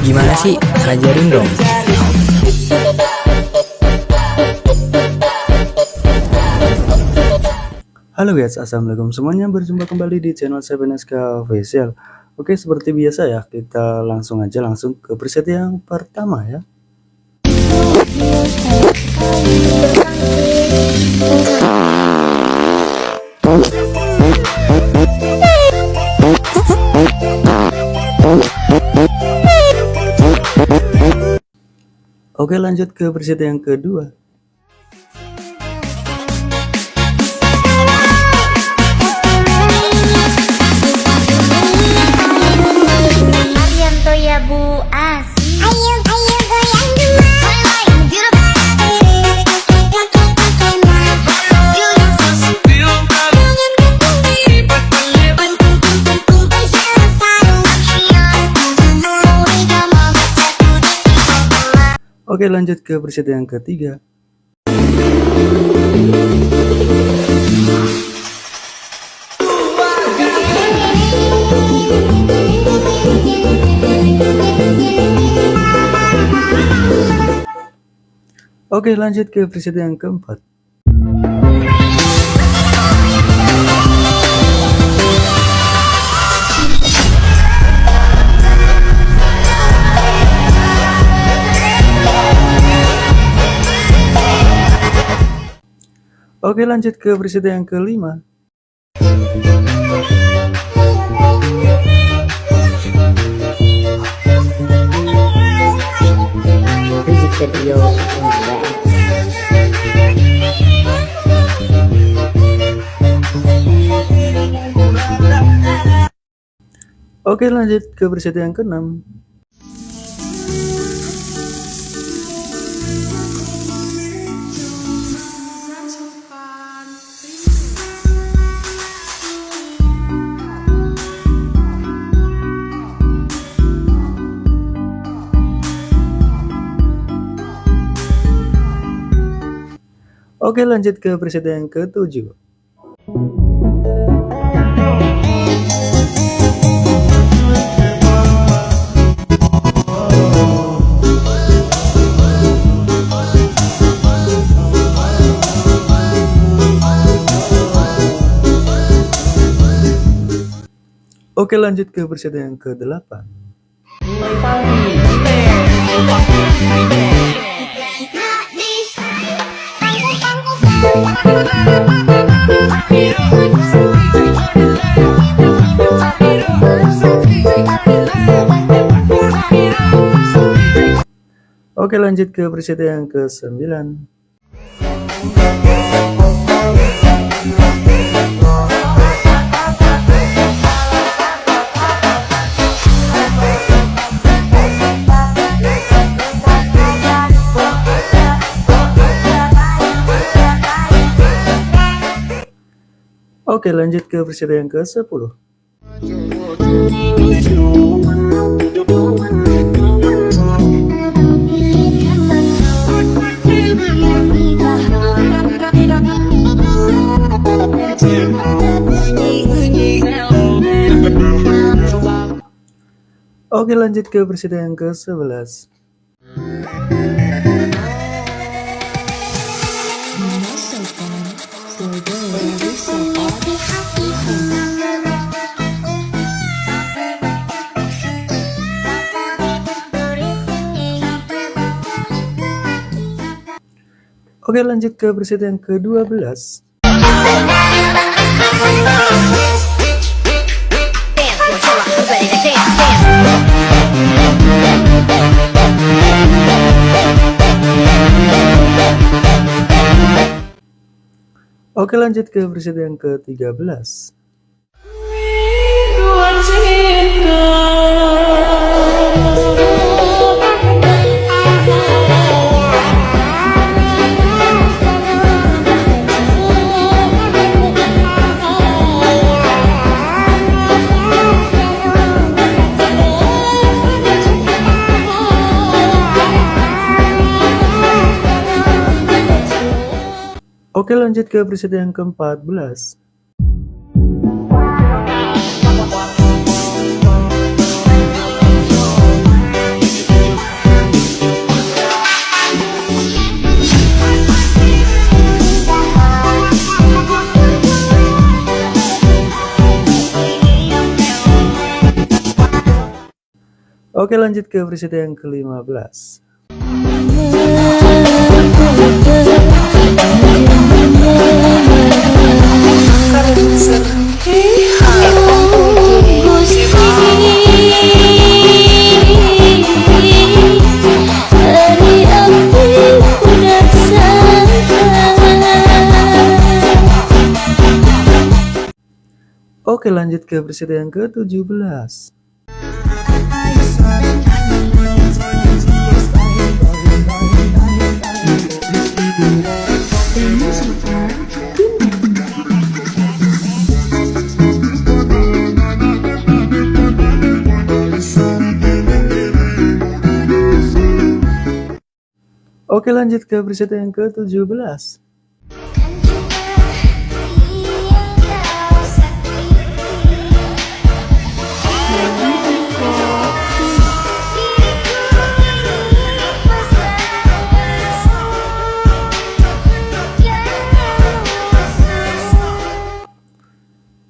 Gimana sih? Ajarin dong. Halo guys, assalamualaikum semuanya. Berjumpa kembali di channel 7SK Official. Oke, seperti biasa ya, kita langsung aja langsung ke preset yang pertama ya. Oke lanjut ke preset yang kedua. Ya Bu Oke lanjut ke preset yang ketiga. Oke lanjut ke preset yang keempat Oke lanjut ke preset yang kelima. Oke lanjut ke preset yang keenam Oke lanjut ke preset yang ketujuh. Oke lanjut ke preset yang ke-8 Oke lanjut ke preset yang ke-9 lanjut ke preset yang ke-10 Oke lanjut ke preset yang ke-11 Oke lanjut ke preset yang ke-12 Oke lanjut ke preset yang ke-13 Oke lanjut ke preset yang ke-14 Oke lanjut ke preset yang ke-15 Oke lanjut ke preset yang ke-17 Oke lanjut ke preset yang ke-17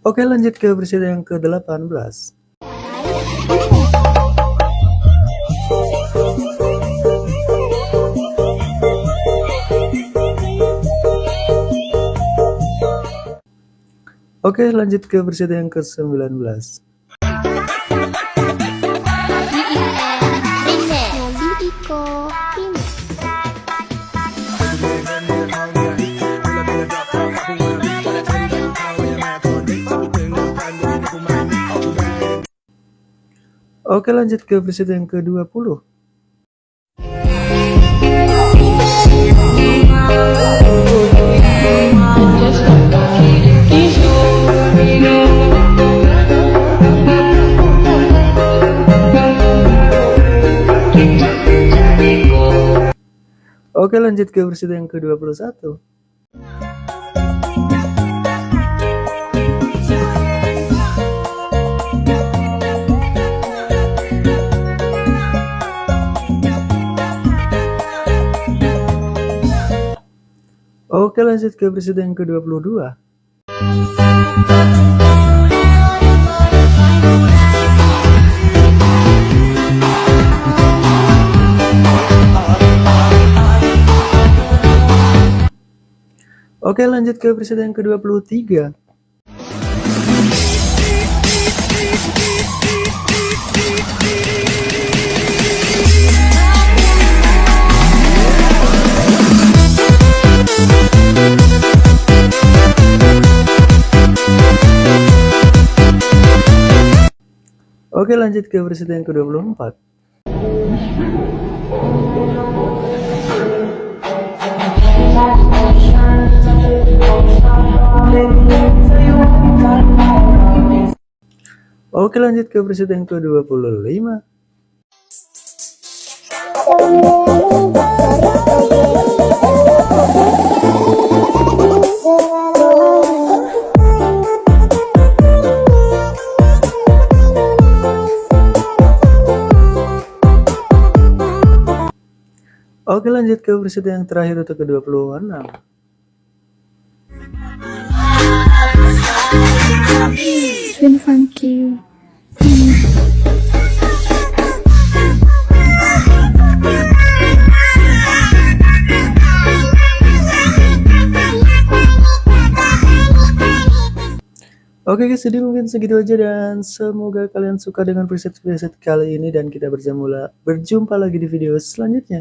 Oke lanjut ke preset yang ke-18 Oke lanjut ke preset yang ke-19 Oke lanjut ke preset yang ke-20 Oke lanjut ke preset yang ke-21 Oke lanjut ke preset yang ke-22 Oke lanjut ke preset yang ke-23 Oke lanjut ke preset yang ke-24 Oke lanjut ke preset yang ke-25 Oke lanjut ke preset yang terakhir untuk ke-26 Twin funky. Oke guys, jadi mungkin segitu aja dan semoga kalian suka dengan preset-preset kali ini dan kita berjumpa lagi di video selanjutnya.